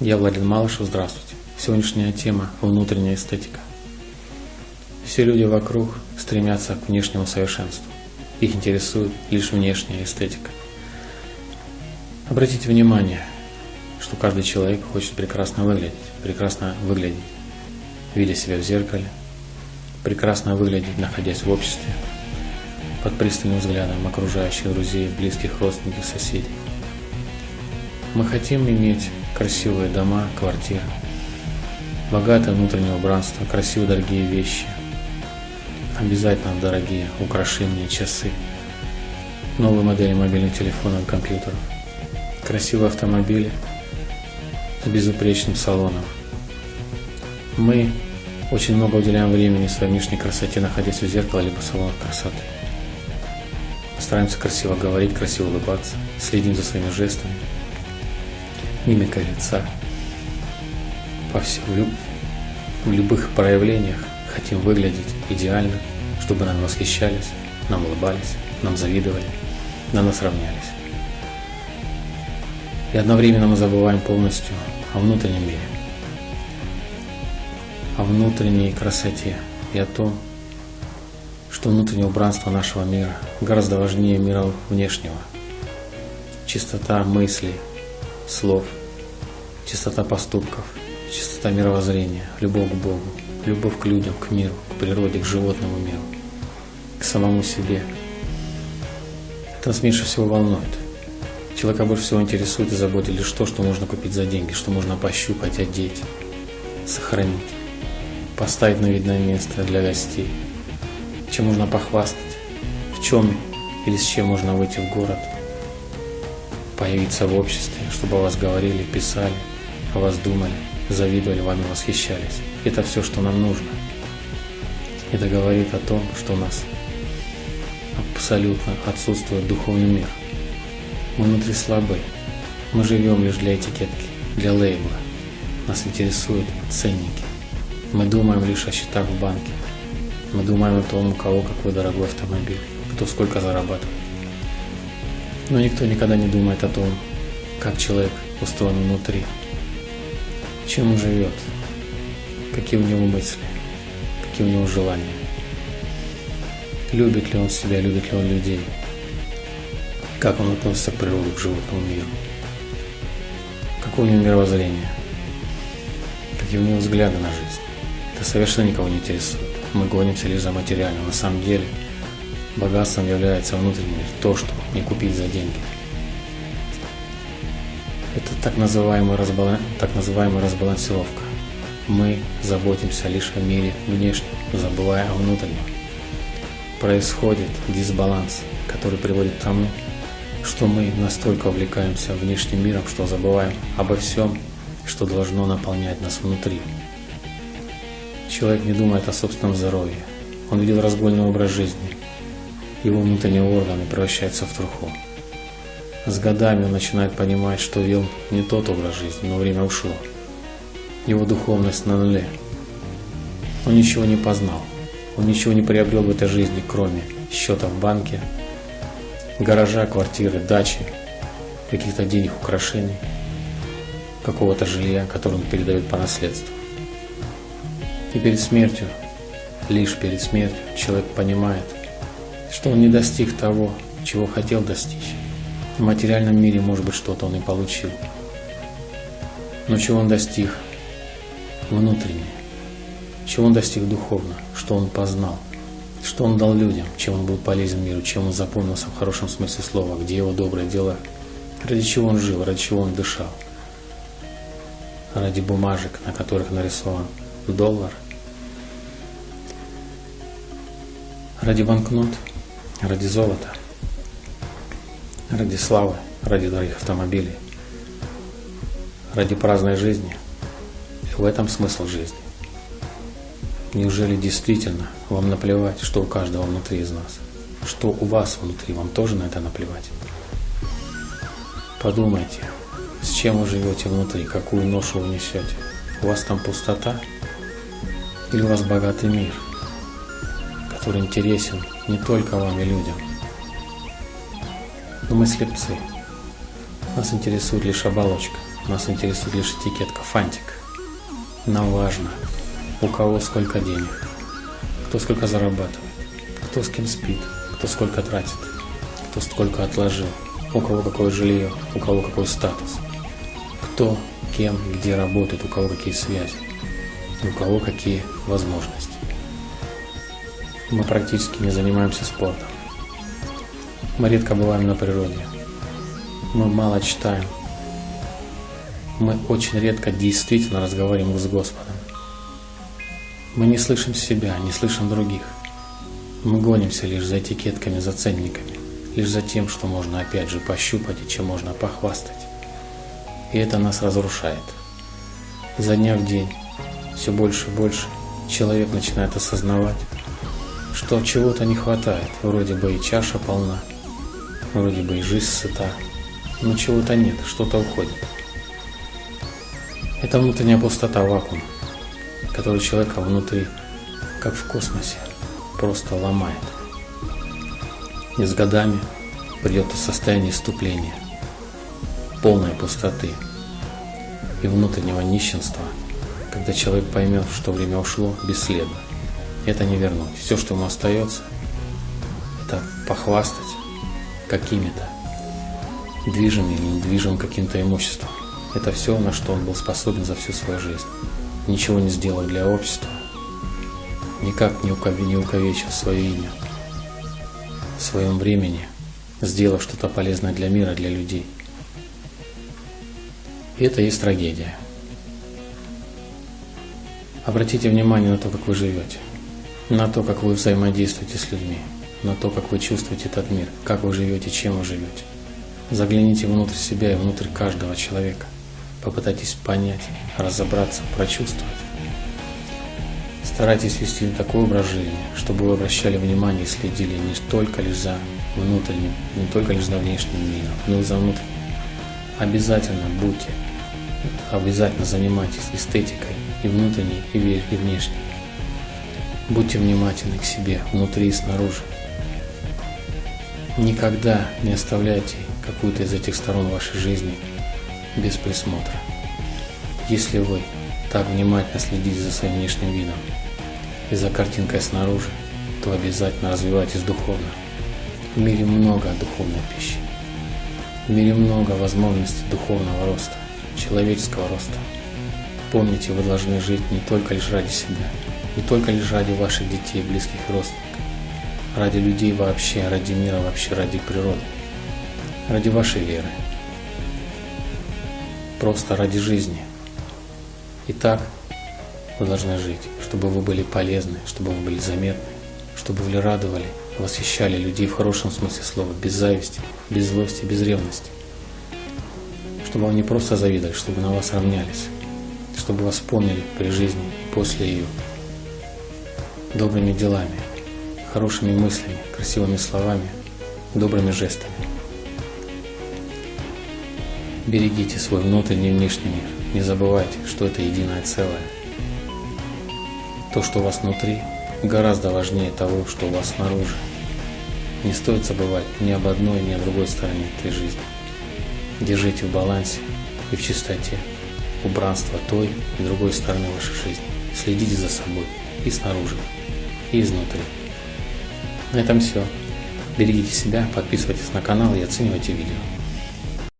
Я Владимир Малышев, здравствуйте. Сегодняшняя тема – внутренняя эстетика. Все люди вокруг стремятся к внешнему совершенству. Их интересует лишь внешняя эстетика. Обратите внимание, что каждый человек хочет прекрасно выглядеть, прекрасно выглядеть, видя себя в зеркале, прекрасно выглядеть, находясь в обществе, под пристальным взглядом окружающих друзей, близких родственников, соседей. Мы хотим иметь красивые дома, квартиры, богатое внутреннее убранство, красивые дорогие вещи, обязательно дорогие украшения, часы, новые модели мобильных телефонов компьютеров, красивые автомобили с безупречным салоном. Мы очень много уделяем времени своей внешней красоте, находясь у зеркала либо в салонах красоты. Стараемся красиво говорить, красиво улыбаться, следим за своими жестами, мимика лица. По всем, в любых проявлениях хотим выглядеть идеально, чтобы нам восхищались, нам улыбались, нам завидовали, на нас равнялись. И одновременно мы забываем полностью о внутреннем мире, о внутренней красоте и о том, что внутреннее убранство нашего мира гораздо важнее мира внешнего. Чистота мыслей, слов, чистота поступков, чистота мировоззрения, любовь к Богу, любовь к людям, к миру, к природе, к животному миру, к самому себе. Это нас меньше всего волнует. Человека больше всего интересует и заботит лишь то, что можно купить за деньги, что можно пощупать, одеть, сохранить, поставить на видное место для гостей, чем можно похвастать, в чем или с чем можно выйти в город, появиться в обществе, чтобы о вас говорили, писали, о вас думали, завидовали, вами восхищались. Это все, что нам нужно. Это говорит о том, что у нас абсолютно отсутствует духовный мир. Мы внутри слабы. Мы живем лишь для этикетки, для лейбла. Нас интересуют ценники. Мы думаем лишь о счетах в банке. Мы думаем о том, у кого какой дорогой автомобиль, кто сколько зарабатывает. Но никто никогда не думает о том, как человек устроен внутри, чем он живет, какие у него мысли, какие у него желания, любит ли он себя, любит ли он людей, как он относится к природе, к животному миру, какое у него мировоззрение, какие у него взгляды на жизнь. Это совершенно никого не интересует. Мы гонимся лишь за материальным. На самом деле богатством является внутренний мир, то, что не купить за деньги. Это так называемая, разбалан... так называемая разбалансировка. Мы заботимся лишь о мире внешнем, забывая о внутреннем. Происходит дисбаланс, который приводит к тому, что мы настолько увлекаемся внешним миром, что забываем обо всем, что должно наполнять нас внутри. Человек не думает о собственном здоровье. Он ведет разгульный образ жизни. Его внутренние органы превращаются в труху. С годами он начинает понимать, что вел не тот образ жизни, но время ушло. Его духовность на нуле. Он ничего не познал. Он ничего не приобрел в этой жизни, кроме счета в банке, гаража, квартиры, дачи, каких-то денег, украшений, какого-то жилья, которое он передает по наследству. И перед смертью, лишь перед смертью, человек понимает, что он не достиг того, чего хотел достичь. В материальном мире, может быть, что-то он и получил. Но чего он достиг внутренне? Чего он достиг духовно? Что он познал? Что он дал людям? Чем он был полезен миру? Чем он запомнился в хорошем смысле слова? Где его добрые дела? Ради чего он жил? Ради чего он дышал? Ради бумажек, на которых нарисован доллар? Ради банкнот? Ради золота? ради славы, ради дорогих автомобилей, ради праздной жизни. И в этом смысл жизни. Неужели действительно вам наплевать, что у каждого внутри из нас? Что у вас внутри, вам тоже на это наплевать? Подумайте, с чем вы живете внутри, какую ношу вы несете. У вас там пустота или у вас богатый мир, который интересен не только вам и людям, но мы слепцы. Нас интересует лишь оболочка. нас интересует лишь этикетка, фантик. Нам важно, у кого сколько денег, кто сколько зарабатывает, кто с кем спит, кто сколько тратит, кто сколько отложил, у кого какое жилье, у кого какой статус, кто, кем, где работает, у кого какие связи, у кого какие возможности. Мы практически не занимаемся спортом. Мы редко бываем на природе. Мы мало читаем. Мы очень редко действительно разговариваем с Господом. Мы не слышим себя, не слышим других. Мы гонимся лишь за этикетками, за ценниками, лишь за тем, что можно опять же пощупать и чем можно похвастать. И это нас разрушает. За дня в день все больше и больше человек начинает осознавать, что чего-то не хватает. Вроде бы и чаша полна, вроде бы и жизнь сыта, но чего-то нет, что-то уходит. Это внутренняя пустота, вакуум, который человека внутри, как в космосе, просто ломает. И с годами придет то состояние иступления, полной пустоты и внутреннего нищенства, когда человек поймет, что время ушло бесследно это не вернуть. Все, что ему остается, это похвастать какими-то движимым или недвижимым каким-то имуществом. Это все, на что он был способен за всю свою жизнь. Ничего не сделал для общества, никак не, увековечил свое имя в своем времени, сделав что-то полезное для мира, для людей. И это есть трагедия. Обратите внимание на то, как вы живете на то, как вы взаимодействуете с людьми, на то, как вы чувствуете этот мир, как вы живете, чем вы живете. Загляните внутрь себя и внутрь каждого человека. Попытайтесь понять, разобраться, прочувствовать. Старайтесь вести такой образ жизни, чтобы вы обращали внимание и следили не только лишь за внутренним, не только лишь за внешним миром, но и за внутренним. Обязательно будьте, обязательно занимайтесь эстетикой и внутренней, и внешней. Будьте внимательны к себе, внутри и снаружи. Никогда не оставляйте какую-то из этих сторон вашей жизни без присмотра. Если вы так внимательно следите за своим внешним видом и за картинкой снаружи, то обязательно развивайтесь духовно. В мире много духовной пищи. В мире много возможностей духовного роста, человеческого роста. Помните, вы должны жить не только лишь ради себя, не только лишь ради ваших детей, близких и родственников, ради людей вообще, ради мира вообще, ради природы, ради вашей веры, просто ради жизни. И так вы должны жить, чтобы вы были полезны, чтобы вы были заметны, чтобы вы радовали, восхищали людей в хорошем смысле слова, без зависти, без злости, без ревности. Чтобы они просто завидовали, чтобы на вас равнялись, чтобы вас помнили при жизни и после ее добрыми делами, хорошими мыслями, красивыми словами, добрыми жестами. Берегите свой внутренний и внешний мир. Не забывайте, что это единое целое. То, что у вас внутри, гораздо важнее того, что у вас снаружи. Не стоит забывать ни об одной, ни о другой стороне этой жизни. Держите в балансе и в чистоте убранство той и другой стороны вашей жизни. Следите за собой и снаружи и изнутри. На этом все. Берегите себя, подписывайтесь на канал и оценивайте видео.